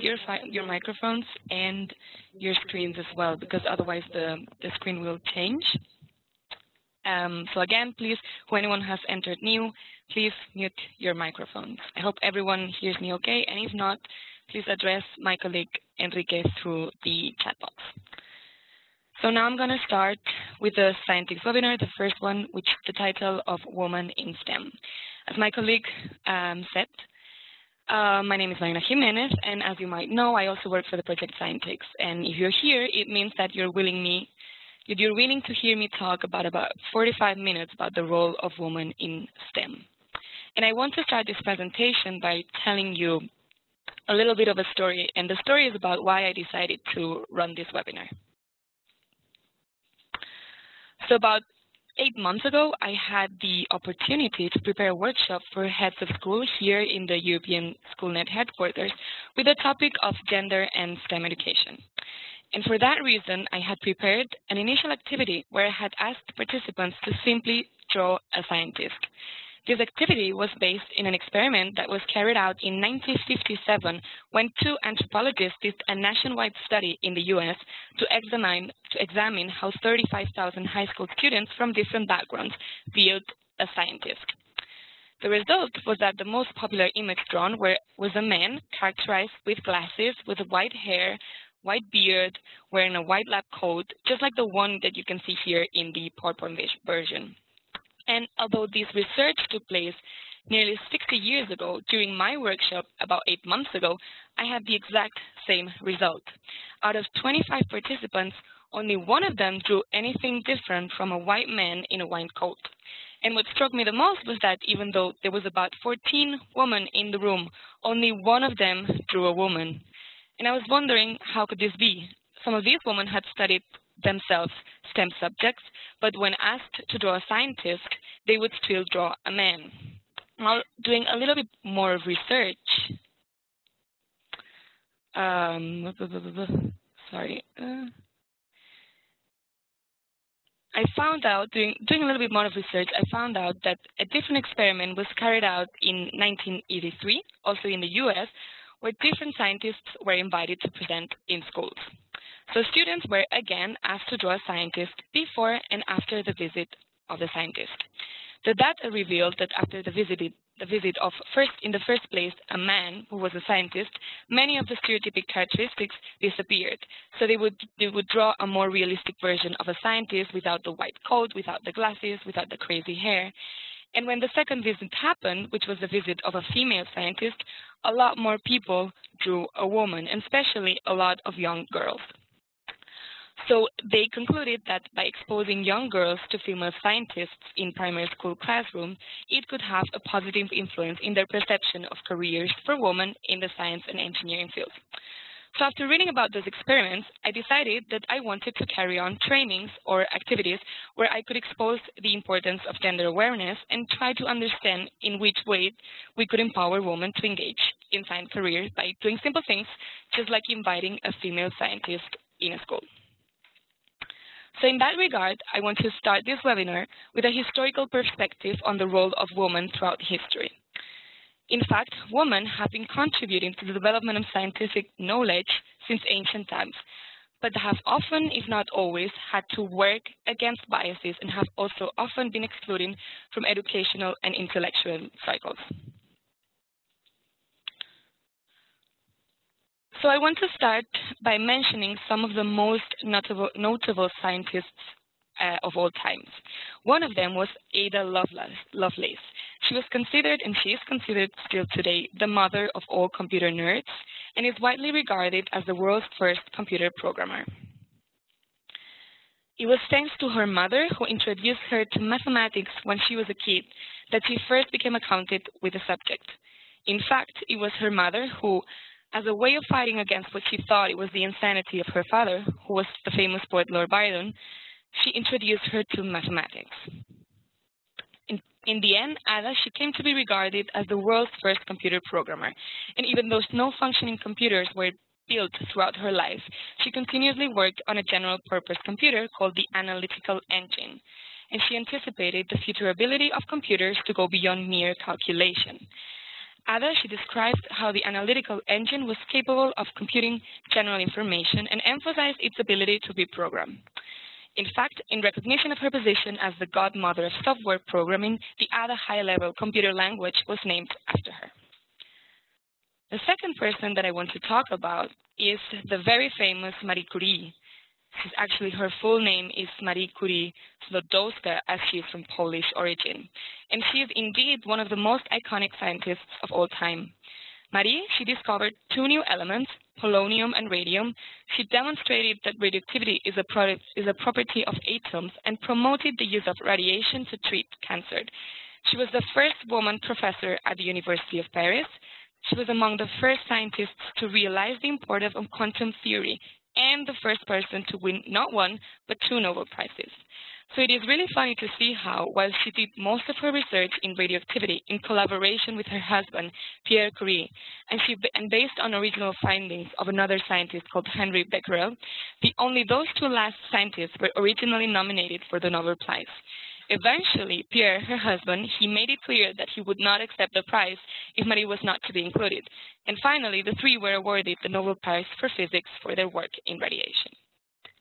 your your microphones and your screens as well, because otherwise the, the screen will change. Um, so again, please, who anyone has entered new, please mute your microphones. I hope everyone hears me okay, and if not, please address my colleague Enrique through the chat box. So now I'm going to start with the scientific webinar, the first one, which is the title of Woman in STEM. As my colleague um, said, uh, my name is Marina Jimenez, and as you might know, I also work for the Project Scientix. And if you're here, it means that you're willing me, you're willing to hear me talk about about 45 minutes about the role of women in STEM. And I want to start this presentation by telling you a little bit of a story, and the story is about why I decided to run this webinar. So about eight months ago, I had the opportunity to prepare a workshop for heads of school here in the European SchoolNet headquarters with the topic of gender and STEM education. And for that reason, I had prepared an initial activity where I had asked participants to simply draw a scientist. This activity was based in an experiment that was carried out in 1957 when two anthropologists did a nationwide study in the US to examine, to examine how 35,000 high school students from different backgrounds viewed a scientist. The result was that the most popular image drawn were, was a man characterized with glasses, with white hair, white beard, wearing a white lab coat, just like the one that you can see here in the PowerPoint version. And although this research took place nearly 60 years ago during my workshop about eight months ago, I had the exact same result. Out of 25 participants, only one of them drew anything different from a white man in a white coat. And what struck me the most was that even though there was about 14 women in the room, only one of them drew a woman. And I was wondering, how could this be? Some of these women had studied themselves STEM subjects, but when asked to draw a scientist, they would still draw a man. Now, doing a little bit more research, um, sorry, uh, I found out, doing, doing a little bit more of research, I found out that a different experiment was carried out in 1983, also in the US, where different scientists were invited to present in schools. So students were again asked to draw a scientist before and after the visit of the scientist. The data revealed that after the visit, the visit of first, in the first place, a man who was a scientist, many of the stereotypic characteristics disappeared. So they would, they would draw a more realistic version of a scientist without the white coat, without the glasses, without the crazy hair. And when the second visit happened, which was the visit of a female scientist, a lot more people drew a woman, and especially a lot of young girls. So they concluded that by exposing young girls to female scientists in primary school classrooms, it could have a positive influence in their perception of careers for women in the science and engineering fields. So after reading about those experiments, I decided that I wanted to carry on trainings or activities where I could expose the importance of gender awareness and try to understand in which way we could empower women to engage in science careers by doing simple things, just like inviting a female scientist in a school. So in that regard, I want to start this webinar with a historical perspective on the role of women throughout history. In fact, women have been contributing to the development of scientific knowledge since ancient times, but have often, if not always, had to work against biases and have also often been excluded from educational and intellectual cycles. So I want to start by mentioning some of the most notable, notable scientists uh, of all times. One of them was Ada Lovelace. She was considered, and she is considered still today, the mother of all computer nerds, and is widely regarded as the world's first computer programmer. It was thanks to her mother, who introduced her to mathematics when she was a kid, that she first became acquainted with the subject. In fact, it was her mother who, as a way of fighting against what she thought it was the insanity of her father, who was the famous poet Lord Byron, she introduced her to mathematics. In, the end, Ada, she came to be regarded as the world's first computer programmer. And even though no functioning computers were built throughout her life, she continuously worked on a general-purpose computer called the Analytical Engine. And she anticipated the future ability of computers to go beyond mere calculation. Ada, she described how the analytical engine was capable of computing general information and emphasized its ability to be programmed. In fact, in recognition of her position as the godmother of software programming, the Ada high-level computer language was named after her. The second person that I want to talk about is the very famous Marie Curie. Actually, her full name is Marie Curie Sklodowska, as she is from Polish origin. And she is indeed one of the most iconic scientists of all time. Marie, she discovered two new elements, polonium and radium. She demonstrated that radioactivity is a, product, is a property of atoms and promoted the use of radiation to treat cancer. She was the first woman professor at the University of Paris. She was among the first scientists to realize the importance of quantum theory and the first person to win not one, but two Nobel Prizes. So it is really funny to see how, while she did most of her research in radioactivity in collaboration with her husband, Pierre Curie, and, she, and based on original findings of another scientist called Henri Becquerel, the only those two last scientists were originally nominated for the Nobel Prize. Eventually, Pierre, her husband, he made it clear that he would not accept the prize if Marie was not to be included. And finally, the three were awarded the Nobel Prize for Physics for their work in radiation.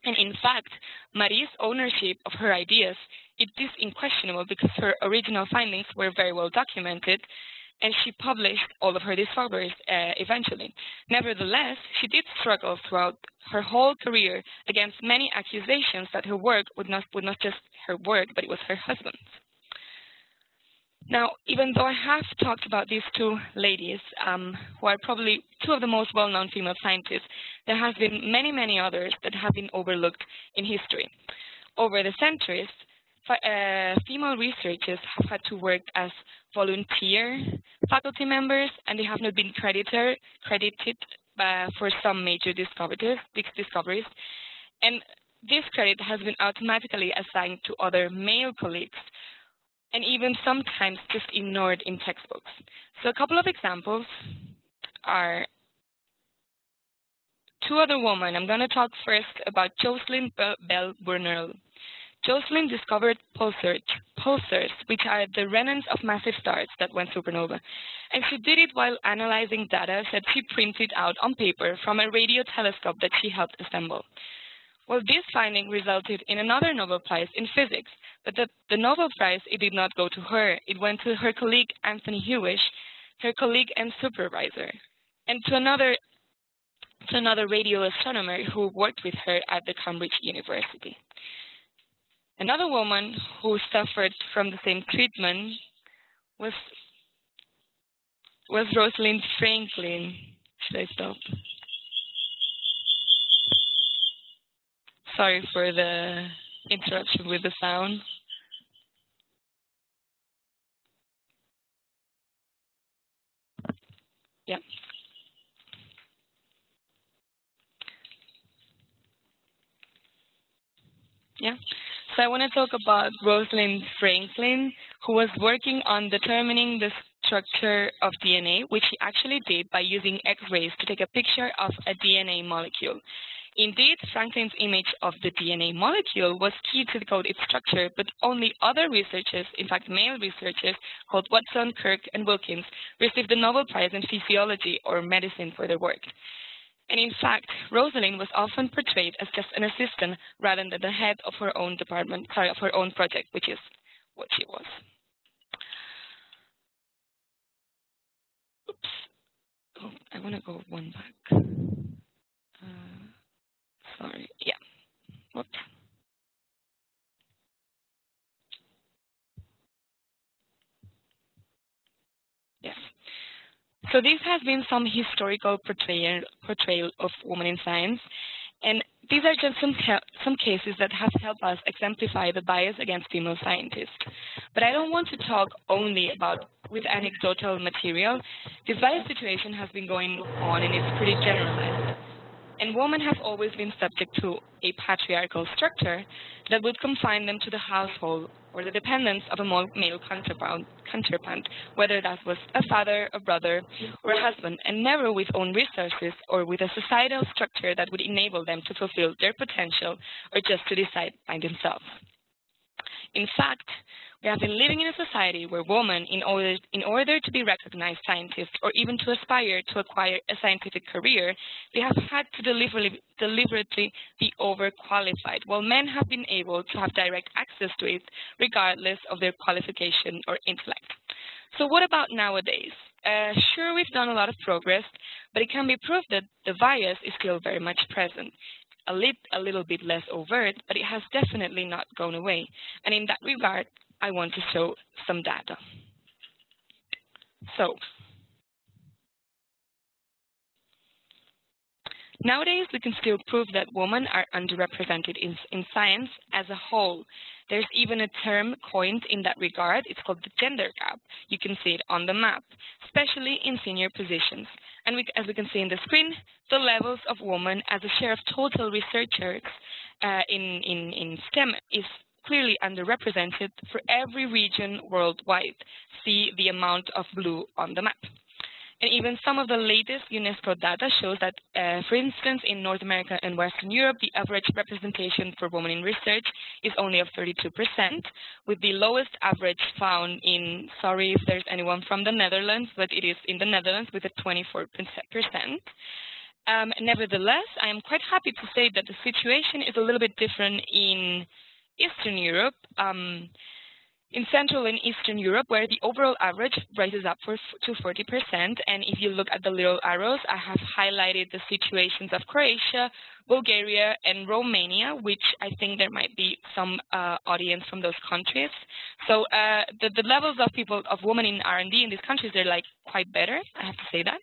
And in fact, Marie's ownership of her ideas it is unquestionable because her original findings were very well documented and she published all of her discoveries uh, eventually. Nevertheless, she did struggle throughout her whole career against many accusations that her work would not, would not just her work, but it was her husband's. Now, even though I have talked about these two ladies, um, who are probably two of the most well-known female scientists, there have been many, many others that have been overlooked in history. Over the centuries, uh, female researchers have had to work as volunteer faculty members, and they have not been credited, credited uh, for some major discoveries, discoveries. And this credit has been automatically assigned to other male colleagues, and even sometimes just ignored in textbooks. So a couple of examples are two other women. I'm going to talk first about Jocelyn Bell Burnell. Jocelyn discovered pulsars, pulsars, which are the remnants of massive stars that went supernova. And she did it while analyzing data that she printed out on paper from a radio telescope that she helped assemble. Well, this finding resulted in another Nobel Prize in physics, but the, the Nobel Prize, it did not go to her. It went to her colleague Anthony Hewish, her colleague and supervisor, and to another to another radio astronomer who worked with her at the Cambridge University. Another woman who suffered from the same treatment was was Rosalind Franklin. Should I stop? Sorry for the interruption with the sound. Yeah. Yeah. So I want to talk about Rosalind Franklin, who was working on determining the structure of DNA, which she actually did by using X-rays to take a picture of a DNA molecule. Indeed, Franklin's image of the DNA molecule was key to decode its structure, but only other researchers, in fact male researchers, called Watson, Crick, and Wilkins, received the Nobel Prize in Physiology or Medicine for their work. And in fact, Rosalind was often portrayed as just an assistant rather than the head of her own department, sorry, of her own project, which is what she was. Oops. Oh, I want to go one back. Uh, sorry. Yeah. Whoops. Yes. So this has been some historical portrayal, portrayal of women in science, and these are just some, some cases that have helped us exemplify the bias against female scientists. But I don't want to talk only about with anecdotal material. This bias situation has been going on and it's pretty generalized. And women have always been subject to a patriarchal structure that would confine them to the household or the dependence of a male counterpart, whether that was a father, a brother, or a husband, and never with own resources or with a societal structure that would enable them to fulfill their potential or just to decide by themselves. In fact, We have been living in a society where women, in order, in order to be recognized scientists or even to aspire to acquire a scientific career, they have had to deliberately, deliberately be overqualified, while men have been able to have direct access to it regardless of their qualification or intellect. So what about nowadays? Uh, sure, we've done a lot of progress, but it can be proved that the bias is still very much present. A, lit, a little bit less overt, but it has definitely not gone away. And in that regard, I want to show some data. So, Nowadays, we can still prove that women are underrepresented in, in, science as a whole. There's even a term coined in that regard. It's called the gender gap. You can see it on the map, especially in senior positions. And we, as we can see in the screen, the levels of women as a share of total researchers uh, in, in, in STEM is clearly underrepresented for every region worldwide. See the amount of blue on the map. And even some of the latest UNESCO data shows that, uh, for instance, in North America and Western Europe, the average representation for women in research is only of 32%, with the lowest average found in, sorry if there's anyone from the Netherlands, but it is in the Netherlands with a 24%. Um, nevertheless, I am quite happy to say that the situation is a little bit different in Eastern Europe. Um, in Central and Eastern Europe, where the overall average rises up for, to 40%. And if you look at the little arrows, I have highlighted the situations of Croatia, Bulgaria, and Romania, which I think there might be some uh, audience from those countries. So uh, the, the levels of people, of women in R&D in these countries, they're like quite better, I have to say that.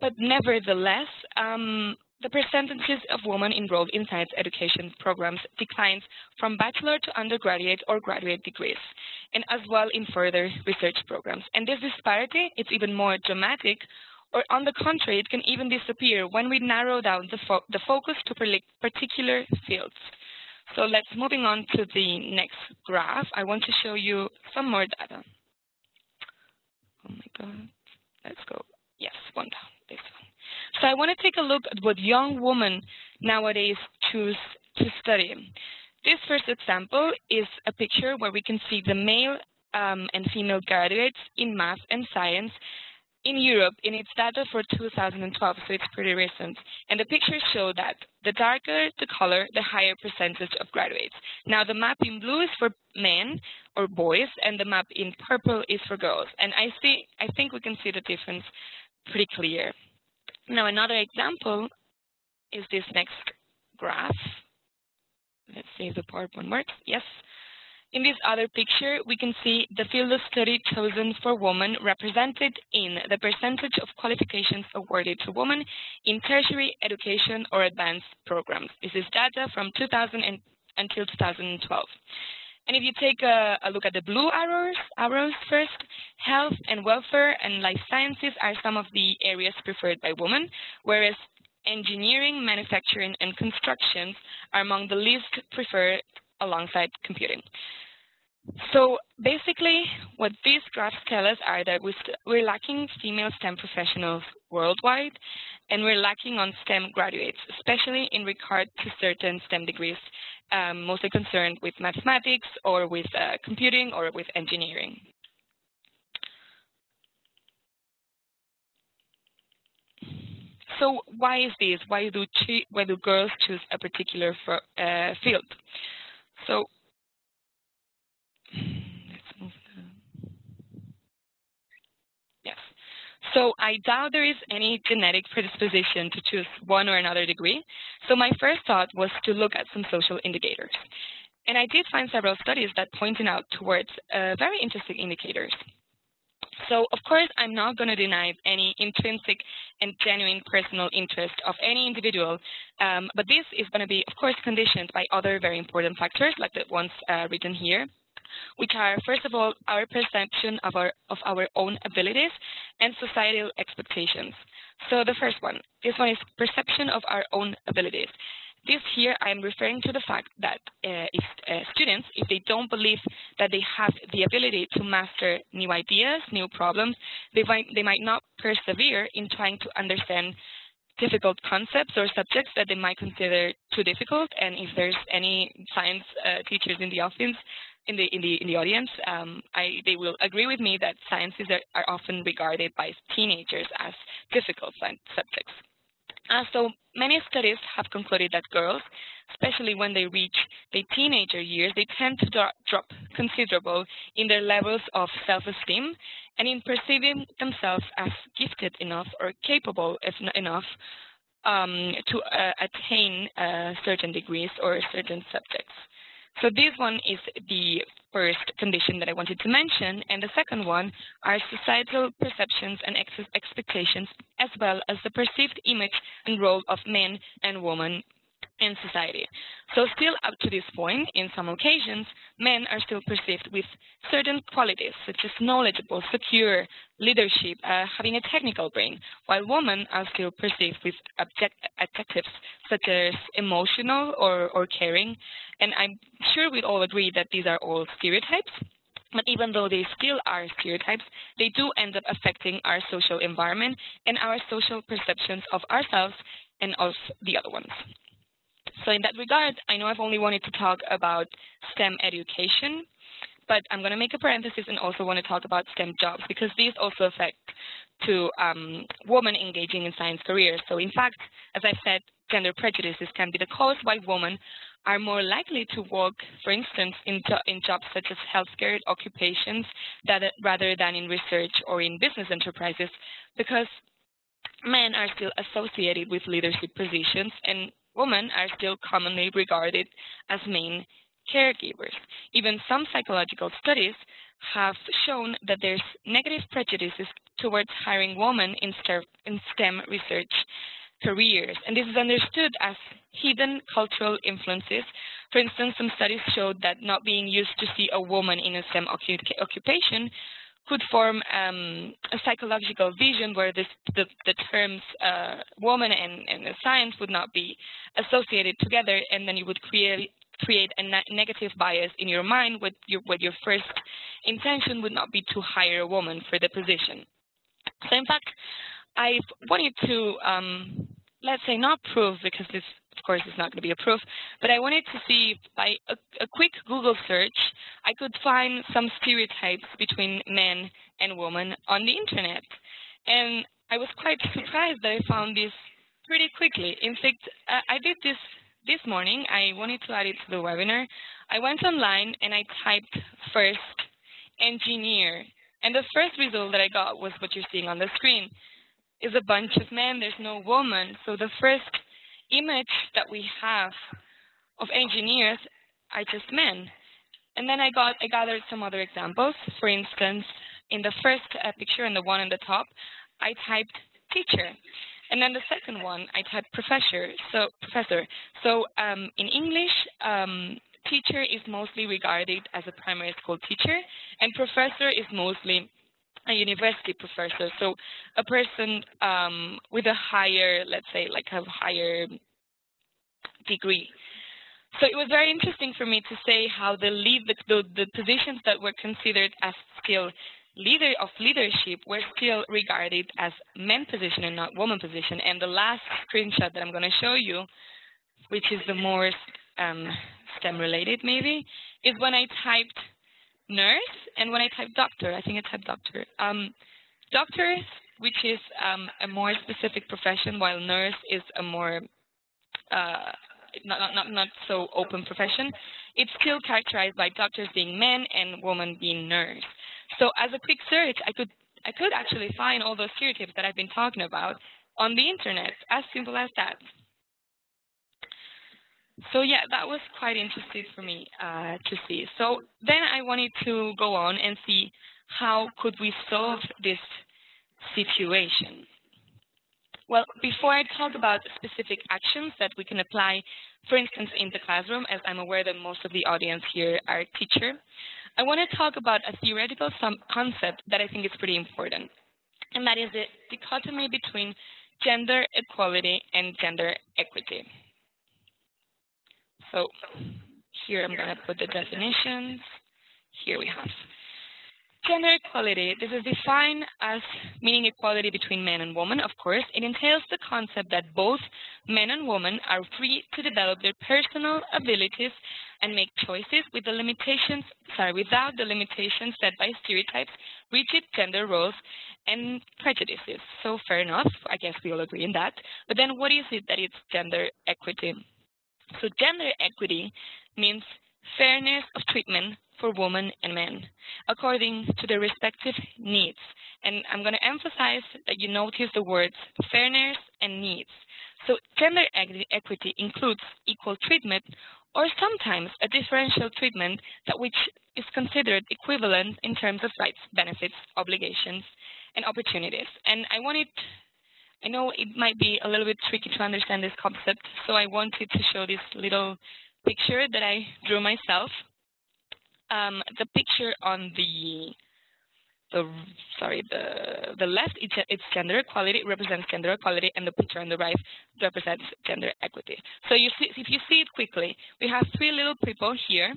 But nevertheless, um, the percentages of women enrolled in science education programs declines from bachelor to undergraduate or graduate degrees, and as well in further research programs. And this disparity is even more dramatic, or on the contrary, it can even disappear when we narrow down the, fo the focus to particular fields. So let's moving on to the next graph. I want to show you some more data. Oh my God, let's go. Yes, one down, this one. So I want to take a look at what young women nowadays choose to study. This first example is a picture where we can see the male um, and female graduates in math and science in Europe in its data for 2012, so it's pretty recent. And the pictures show that the darker the color, the higher percentage of graduates. Now the map in blue is for men or boys, and the map in purple is for girls. And I see, I think we can see the difference pretty clear. Now another example is this next graph. Let's see if the PowerPoint works. Yes. In this other picture, we can see the field of study chosen for women represented in the percentage of qualifications awarded to women in tertiary education or advanced programs. This is data from 2000 until 2012. And if you take a, a, look at the blue arrows, arrows first, health and welfare and life sciences are some of the areas preferred by women, whereas engineering, manufacturing, and construction are among the least preferred alongside computing. So basically, what these graphs tell us are that we're lacking female STEM professionals worldwide, and we're lacking on STEM graduates, especially in regard to certain STEM degrees, um, mostly concerned with mathematics or with uh, computing or with engineering. So why is this? Why do, why do girls choose a particular uh, field? So So I doubt there is any genetic predisposition to choose one or another degree. So my first thought was to look at some social indicators. And I did find several studies that pointed out towards uh, very interesting indicators. So of course, I'm not going to deny any intrinsic and genuine personal interest of any individual, um, but this is going to be, of course, conditioned by other very important factors, like the ones uh, written here which are, first of all, our perception of our, of our own abilities and societal expectations. So the first one, this one is perception of our own abilities. This here, I'm referring to the fact that uh, if uh, students, if they don't believe that they have the ability to master new ideas, new problems, they might, they might not persevere in trying to understand difficult concepts or subjects that they might consider too difficult. And if there's any science uh, teachers in the office, in the in the in the audience, um, I, they will agree with me that sciences are, are often regarded by teenagers as difficult subjects. Uh, so many studies have concluded that girls, especially when they reach their teenager years, they tend to drop, considerable in their levels of self-esteem and in perceiving themselves as gifted enough or capable enough um, to uh, attain uh, certain degrees or certain subjects. So this one is the first condition that I wanted to mention, and the second one are societal perceptions and ex expectations, as well as the perceived image and role of men and women in society. So still up to this point, in some occasions, men are still perceived with certain qualities, such as knowledgeable, secure, leadership, uh, having a technical brain, while women are still perceived with adjectives, such as emotional or, or caring. And I'm sure we all agree that these are all stereotypes. But even though they still are stereotypes, they do end up affecting our social environment and our social perceptions of ourselves and of the other ones. So in that regard, I know I've only wanted to talk about STEM education, but I'm going to make a parenthesis and also want to talk about STEM jobs because these also affect to um, women engaging in science careers. So in fact, as I said, gender prejudices can be the cause why women are more likely to work, for instance, in, in jobs such as healthcare occupations that, rather than in research or in business enterprises, because men are still associated with leadership positions and women are still commonly regarded as main caregivers. Even some psychological studies have shown that there's negative prejudices towards hiring women in STEM research careers. And this is understood as hidden cultural influences. For instance, some studies showed that not being used to see a woman in a STEM occupation could form um, a psychological vision where this, the, the terms uh, woman and, and science would not be associated together, and then you would create create a ne negative bias in your mind with your, with your first intention would not be to hire a woman for the position. So in fact, I wanted to, um, let's say not prove, because this of course, it's not going to be a proof, but I wanted to see by a, a quick Google search, I could find some stereotypes between men and women on the internet. And I was quite surprised that I found this pretty quickly. In fact, uh, I did this this morning. I wanted to add it to the webinar. I went online and I typed first engineer. And the first result that I got was what you're seeing on the screen. Is a bunch of men, there's no woman. So the first image that we have of engineers are just men. And then I got I gathered some other examples. For instance, in the first uh, picture and the one on the top, I typed teacher. And then the second one, I typed professor. So professor. So um, in English, um, teacher is mostly regarded as a primary school teacher, and professor is mostly a university professor, so a person um, with a higher, let's say, like a higher degree. So it was very interesting for me to say how the lead, the, the, positions that were considered as skill leader of leadership were still regarded as men position and not woman position. And the last screenshot that I'm going to show you, which is the more um, STEM related maybe, is when I typed nurse and when I typed doctor, I think I typed doctor. Um, which is um, a more specific profession, while nurse is a more uh, not, not, not so open profession, it's still characterized by doctors being men and women being nurse. So as a quick search, I could I could actually find all those stereotypes that I've been talking about on the internet, as simple as that. So yeah, that was quite interesting for me uh, to see. So then I wanted to go on and see how could we solve this situation. Well, before I talk about specific actions that we can apply, for instance, in the classroom, as I'm aware that most of the audience here are teacher, I want to talk about a theoretical concept that I think is pretty important, and that is the dichotomy between gender equality and gender equity. So here I'm going to put the definitions. Here we have. Gender equality, this is defined as meaning equality between men and women, of course. It entails the concept that both men and women are free to develop their personal abilities and make choices with the limitations, sorry, without the limitations set by stereotypes, rigid gender roles, and prejudices. So fair enough, I guess we all agree in that. But then what is it that it's gender equity? So gender equity means fairness of treatment for women and men according to their respective needs. And I'm going to emphasize that you notice the words fairness and needs. So gender equity includes equal treatment or sometimes a differential treatment that which is considered equivalent in terms of rights, benefits, obligations, and opportunities. And I wanted, I know it might be a little bit tricky to understand this concept, so I wanted to show this little picture that I drew myself um, the picture on the the sorry the the left it's, it's gender equality it represents gender equality and the picture on the right represents gender equity. So you see if you see it quickly we have three little people here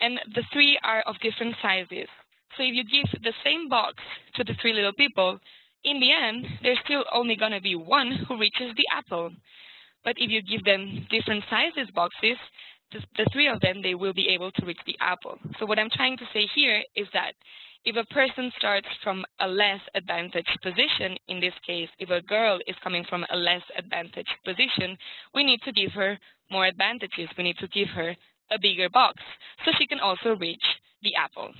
and the three are of different sizes. So if you give the same box to the three little people in the end there's still only going to be one who reaches the apple but if you give them different sizes boxes the, three of them, they will be able to reach the apple. So what I'm trying to say here is that if a person starts from a less advantaged position, in this case, if a girl is coming from a less advantaged position, we need to give her more advantages. We need to give her a bigger box so she can also reach the apple.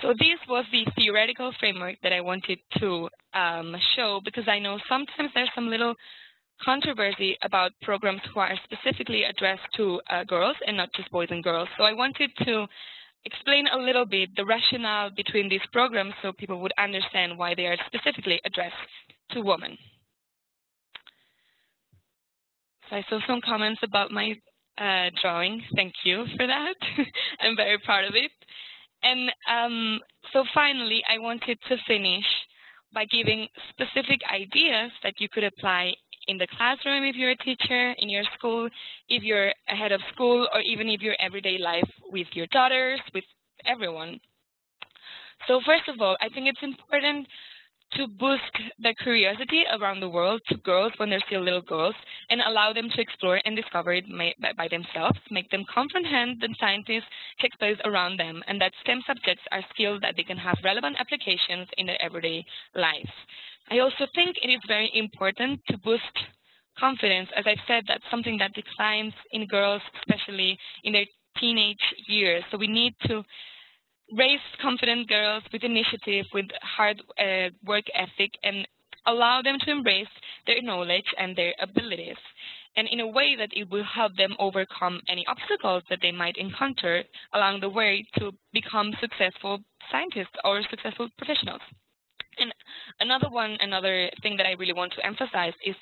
So this was the theoretical framework that I wanted to um, show because I know sometimes there's some little controversy about programs who are specifically addressed to uh, girls and not just boys and girls. So I wanted to explain a little bit the rationale between these programs so people would understand why they are specifically addressed to women. So I saw some comments about my uh, drawing. Thank you for that. I'm very proud of it. And um, so finally, I wanted to finish by giving specific ideas that you could apply in the classroom if you're a teacher, in your school, if you're a head of school, or even if your everyday life with your daughters, with everyone. So first of all, I think it's important to boost their curiosity around the world to girls when they're still little girls and allow them to explore and discover it by themselves, make them comprehend the scientists take place around them, and that STEM subjects are skills that they can have relevant applications in their everyday life. I also think it is very important to boost confidence. As I've said, that's something that declines in girls, especially in their teenage years. So we need to raise confident girls with initiative, with hard uh, work ethic, and allow them to embrace their knowledge and their abilities, and in a way that it will help them overcome any obstacles that they might encounter along the way to become successful scientists or successful professionals. And another one, another thing that I really want to emphasize is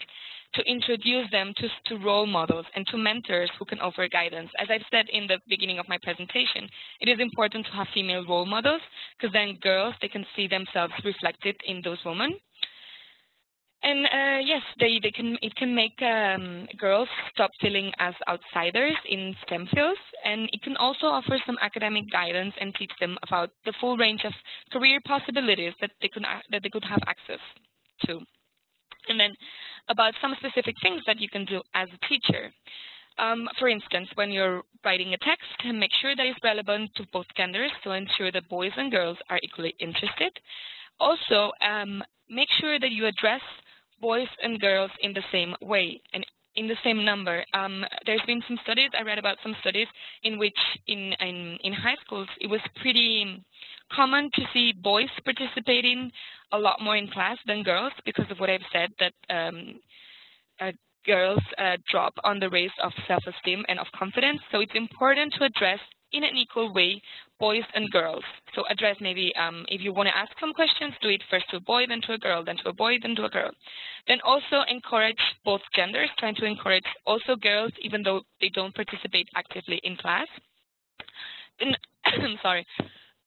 to introduce them to, to role models and to mentors who can offer guidance. As I've said in the beginning of my presentation, it is important to have female role models because then girls, they can see themselves reflected in those women. And uh, yes, they, they can it can make um, girls stop feeling as outsiders in STEM fields, and it can also offer some academic guidance and teach them about the full range of career possibilities that they could that they could have access to. And then about some specific things that you can do as a teacher. Um, for instance, when you're writing a text, make sure that it's relevant to both genders, so ensure that boys and girls are equally interested. Also, um, make sure that you address boys and girls in the same way and in the same number. Um, there's been some studies, I read about some studies in which in, in, in high schools it was pretty common to see boys participating a lot more in class than girls because of what I've said that um, uh, girls uh, drop on the race of self-esteem and of confidence. So it's important to address in an equal way boys and girls. So address maybe um, if you want to ask some questions, do it first to a boy, then to a girl, then to a boy, then to a girl. Then also encourage both genders, trying to encourage also girls even though they don't participate actively in class. Then, sorry,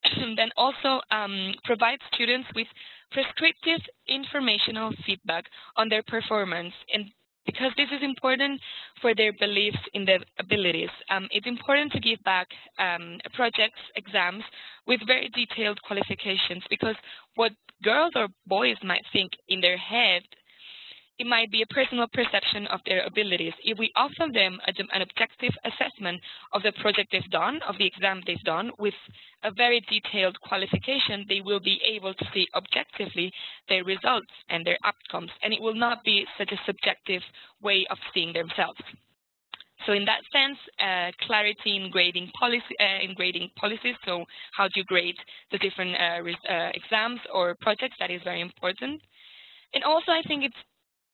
then also um, provide students with prescriptive informational feedback on their performance and because this is important for their beliefs in their abilities. Um, it's important to give back um, projects, exams with very detailed qualifications because what girls or boys might think in their head it might be a personal perception of their abilities. If we offer them a, an objective assessment of the project they've done, of the exam they've done, with a very detailed qualification, they will be able to see objectively their results and their outcomes, and it will not be such a subjective way of seeing themselves. So in that sense, uh, clarity in grading policy, uh, in grading policies. So how do you grade the different uh, uh exams or projects? That is very important. And also, I think it's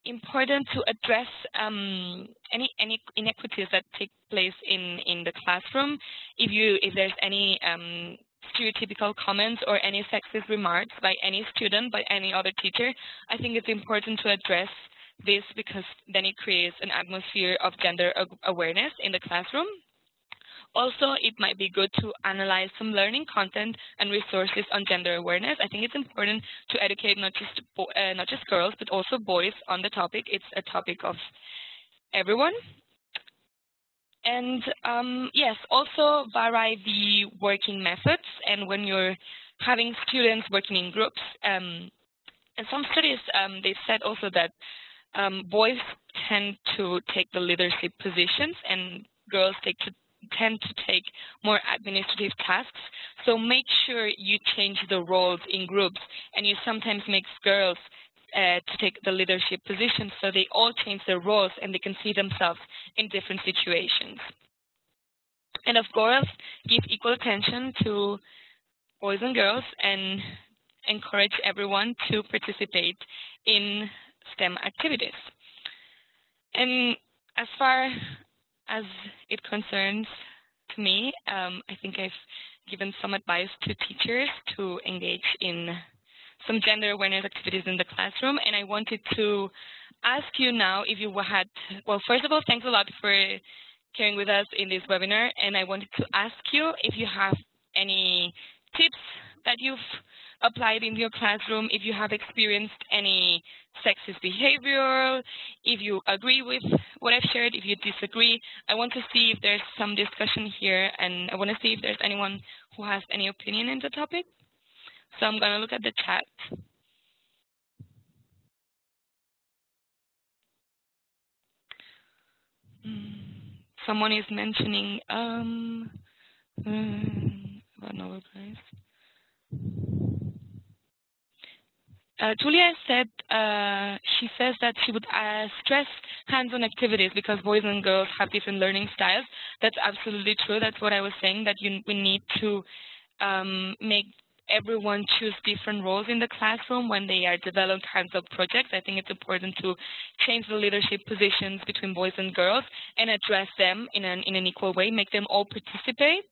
important to address um, any any inequities that take place in in the classroom. If you if there's any um, stereotypical comments or any sexist remarks by any student, by any other teacher, I think it's important to address this because then it creates an atmosphere of gender awareness in the classroom. Also, it might be good to analyze some learning content and resources on gender awareness. I think it's important to educate not just uh, not just girls, but also boys on the topic. It's a topic of everyone. And um, yes, also vary the working methods. And when you're having students working in groups, um, and some studies, um, they said also that um, boys tend to take the leadership positions and girls take to tend to take more administrative tasks. So make sure you change the roles in groups and you sometimes make girls uh, to take the leadership position so they all change their roles and they can see themselves in different situations. And of course, give equal attention to boys and girls and encourage everyone to participate in STEM activities. And as far as it concerns to me, um, I think I've given some advice to teachers to engage in some gender awareness activities in the classroom, and I wanted to ask you now if you had, well, first of all, thanks a lot for caring with us in this webinar, and I wanted to ask you if you have any tips that you've applied in your classroom, if you have experienced any sexist behavior, if you agree with what I've shared, if you disagree. I want to see if there's some discussion here, and I want to see if there's anyone who has any opinion in the topic. So I'm going to look at the chat. Hmm. Someone is mentioning um, uh, about Nobel. Uh, Julia said uh, she says that she would uh, stress hands-on activities because boys and girls have different learning styles. That's absolutely true. That's what I was saying. That you, we need to um, make everyone choose different roles in the classroom when they are developing hands-on projects. I think it's important to change the leadership positions between boys and girls and address them in an in an equal way. Make them all participate.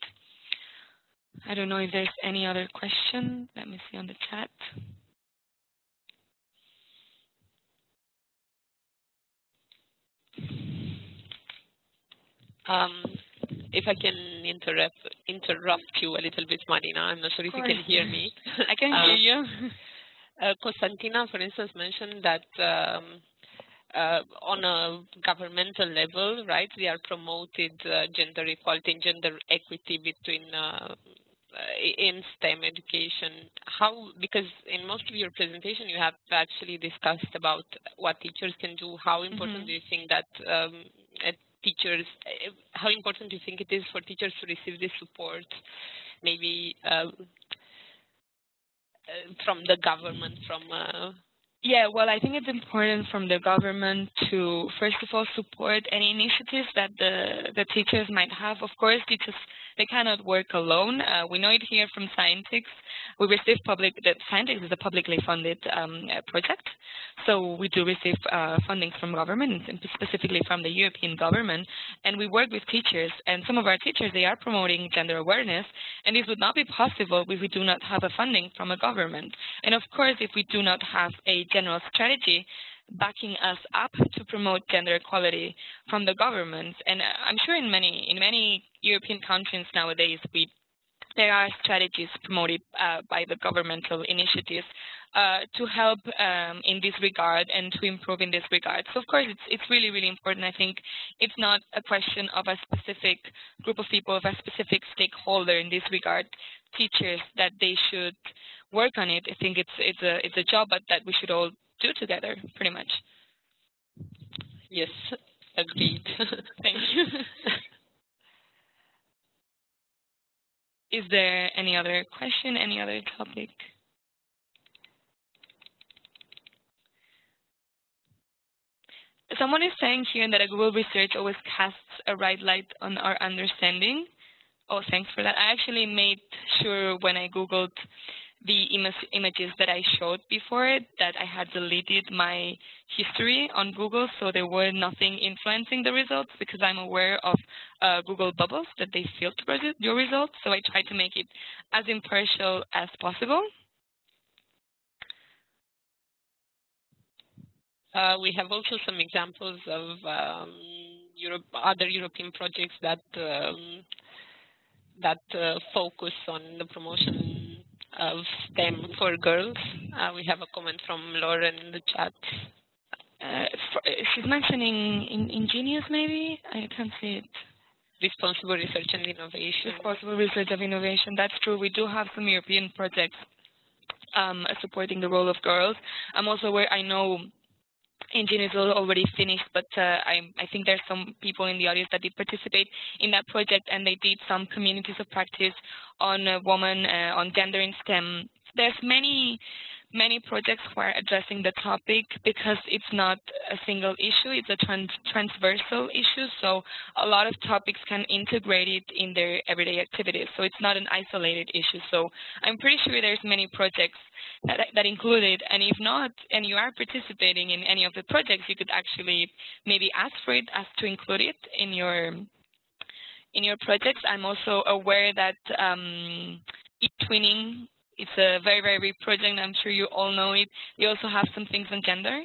I don't know if there's any other question. Let me see on the chat. Um, if I can interrupt interrupt you a little bit, Marina, I'm not sure if you can hear me. I can um, hear you. Uh, Constantina, for instance, mentioned that um, uh, on a governmental level, right, we are promoted uh, gender equality and gender equity between uh, in STEM education. How, because in most of your presentation, you have actually discussed about what teachers can do. How important mm -hmm. do you think that um, teachers, eh, how important do you think it is for teachers to receive this support, maybe um, uh, from the government, from uh, yeah, well, I think it's important from the government to, first of all, support any initiatives that the, the teachers might have. Of course, teachers, they cannot work alone. Uh, we know it here from Scientix. We receive public, that Scientix is a publicly funded um, uh, project. So we do receive uh, funding from government, and specifically from the European government. And we work with teachers. And some of our teachers, they are promoting gender awareness. And this would not be possible if we do not have a funding from a government. And of course, if we do not have a general strategy backing us up to promote gender equality from the government. And I'm sure in many in many European countries nowadays we there are strategies promoted uh, by the governmental initiatives uh, to help um, in this regard and to improve in this regard. So of course, it's, it's really, really important. I think it's not a question of a specific group of people, of a specific stakeholder in this regard, teachers, that they should work on it. I think it's, it's, a, it's a job that we should all do together, pretty much. Yes, agreed. Thank you. Is there any other question, any other topic? Someone is saying here that a Google research always casts a right light on our understanding. Oh, thanks for that. I actually made sure when I Googled the Im images that I showed before that I had deleted my history on Google, so there were nothing influencing the results because I'm aware of uh, Google bubbles that they filter your results. So I tried to make it as impartial as possible. Uh, we have also some examples of um, Europe, other European projects that um, that uh, focus on the promotion of STEM for girls. Uh, we have a comment from Lauren in the chat. Uh, for, she's mentioning in, Ingenious, maybe? I can't see it. Responsible research and innovation. Responsible research and innovation. That's true. We do have some European projects um, supporting the role of girls. I'm also aware, I know Ingenious already finished, but uh, I, I, think there's some people in the audience that did participate in that project, and they did some communities of practice on women, uh, on gender in STEM. There's many many projects who are addressing the topic because it's not a single issue, it's a trans transversal issue, so a lot of topics can integrate it in their everyday activities, so it's not an isolated issue. So I'm pretty sure there's many projects that, that include it, and if not, and you are participating in any of the projects, you could actually maybe ask for it, ask to include it in your in your projects. I'm also aware that um, eTwinning it's a very, very big project. I'm sure you all know it. We also have some things on gender.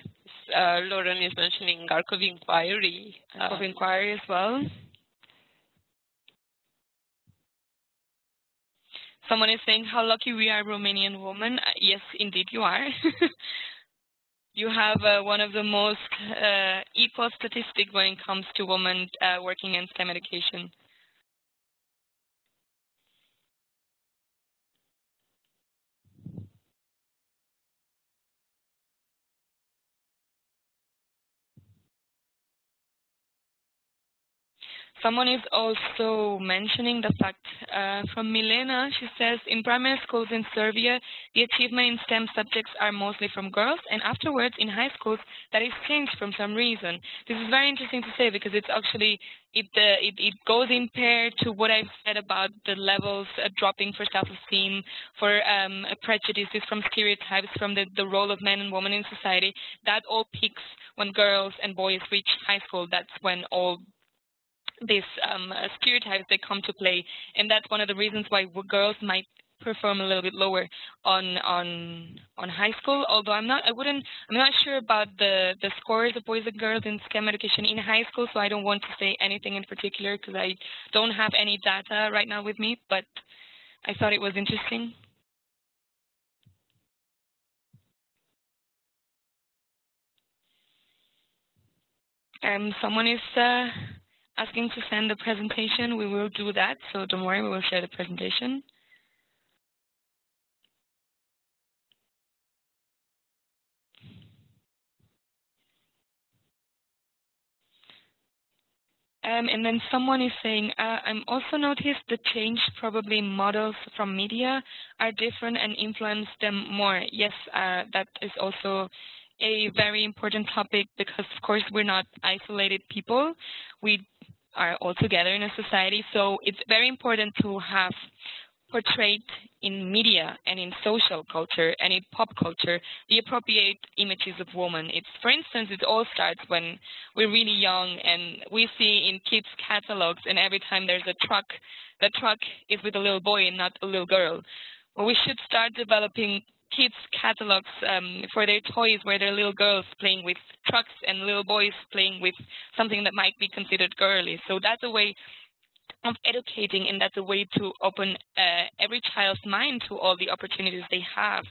Uh, Lauren is mentioning ARK of Inquiry. ARK of uh, Inquiry as well. Someone is saying how lucky we are Romanian women. Uh, yes, indeed you are. you have uh, one of the most uh, equal statistics when it comes to women uh, working in STEM education. Someone is also mentioning the fact uh, from Milena, she says, in primary schools in Serbia, the achievement in STEM subjects are mostly from girls, and afterwards in high schools, that is changed for some reason. This is very interesting to say because it's actually, it, uh, it, it, goes in pair to what I've said about the levels uh, dropping for self-esteem, for um, prejudices, from stereotypes, from the, the role of men and women in society. That all peaks when girls and boys reach high school. That's when all these um, stereotypes that come to play, and that's one of the reasons why girls might perform a little bit lower on on on high school. Although I'm not, I wouldn't, I'm not sure about the the scores of boys and girls in STEM education in high school, so I don't want to say anything in particular because I don't have any data right now with me. But I thought it was interesting. Um, someone is uh, asking to send the presentation, we will do that. So don't worry, we will share the presentation. Um, and then someone is saying, uh, I'm also noticed the change probably models from media are different and influence them more. Yes, uh, that is also a very important topic because, of course, we're not isolated people. We are all together in a society. So it's very important to have portrayed in media and in social culture and in pop culture the appropriate images of women. It's, for instance, it all starts when we're really young and we see in kids' catalogs and every time there's a truck, the truck is with a little boy and not a little girl. Well, we should start developing kids catalogs um, for their toys where there are little girls playing with trucks and little boys playing with something that might be considered girly. So that's a way of educating, and that's a way to open uh, every child's mind to all the opportunities they have.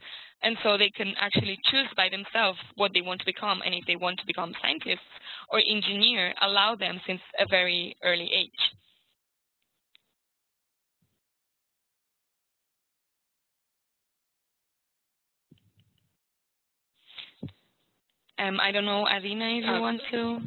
And so they can actually choose by themselves what they want to become. And if they want to become scientists or engineer, allow them since a very early age. Um, I don't know, Adina, if you uh, want to.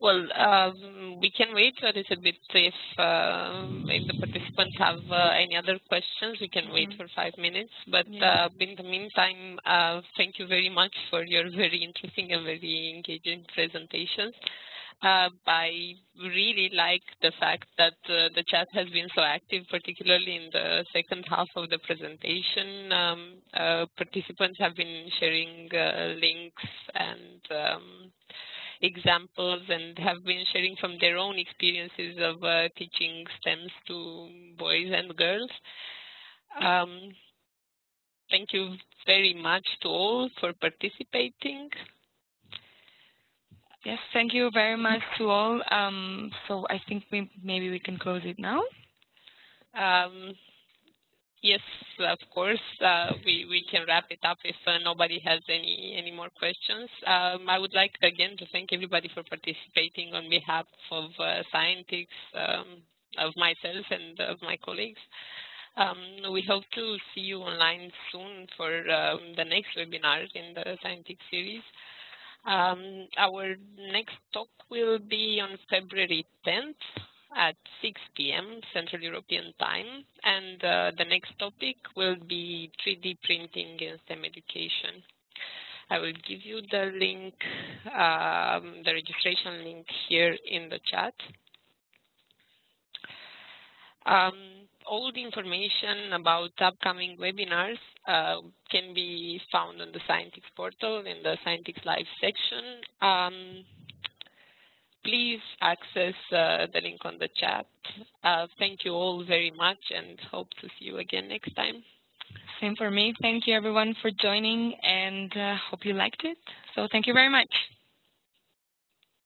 Well, um, we can wait a little bit if, uh, if the participants have uh, any other questions. We can wait mm-hmm. for five minutes. But yeah. uh, in the meantime, uh, thank you very much for your very interesting and very engaging presentations. Uh, I really like the fact that uh, the chat has been so active, particularly in the second half of the presentation. Um, participants have been sharing links and um, examples and have been sharing from their own experiences of uh, teaching STEMs to boys and girls. Um, thank you very much to all for participating. Yes, thank you very much to all. Um, so I think we, maybe we can close it now. Um, Yes, of course. Uh, we we can wrap it up if uh, nobody has any any more questions. Um, I would like again to thank everybody for participating on behalf of uh, Scientix, um, of myself and of my colleagues. Um, we hope to see you online soon for um, the next webinar in the Scientix series. Um, our next talk will be on February 10th at 6 p.m. Central European Time. And uh, the next topic will be 3D printing in STEM education. I will give you the link, um, the registration link here in the chat. Um, all the information about upcoming webinars uh, can be found on the Scientix portal in the Scientix Live section. Um, please access uh, the link on the chat. Uh, thank you all very much and hope to see you again next time. Same for me. Thank you everyone for joining and uh, hope you liked it. So thank you very much.